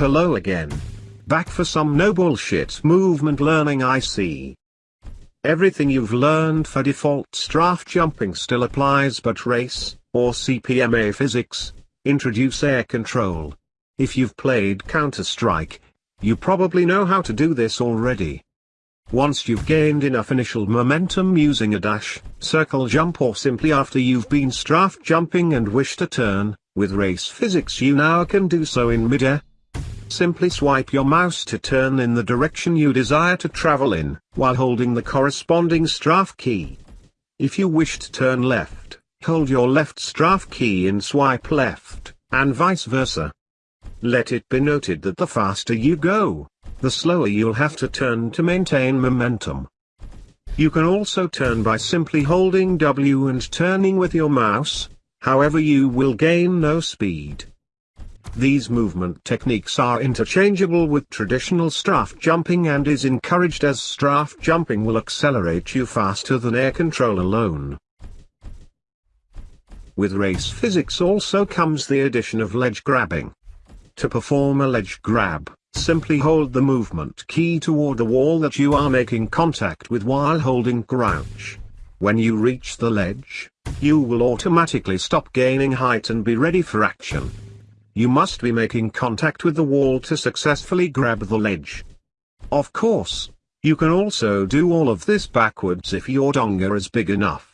hello again. Back for some no bullshit movement learning I see. Everything you've learned for default strafe jumping still applies but race, or CPMA physics, introduce air control. If you've played Counter-Strike, you probably know how to do this already. Once you've gained enough initial momentum using a dash, circle jump or simply after you've been strafe jumping and wish to turn, with race physics you now can do so in midair. Simply swipe your mouse to turn in the direction you desire to travel in, while holding the corresponding strafe key. If you wish to turn left, hold your left strafe key and swipe left, and vice versa. Let it be noted that the faster you go, the slower you'll have to turn to maintain momentum. You can also turn by simply holding W and turning with your mouse, however you will gain no speed. These movement techniques are interchangeable with traditional strafe jumping and is encouraged as strafe jumping will accelerate you faster than air control alone. With race physics also comes the addition of ledge grabbing. To perform a ledge grab, Simply hold the movement key toward the wall that you are making contact with while holding crouch. When you reach the ledge, you will automatically stop gaining height and be ready for action. You must be making contact with the wall to successfully grab the ledge. Of course, you can also do all of this backwards if your donga is big enough.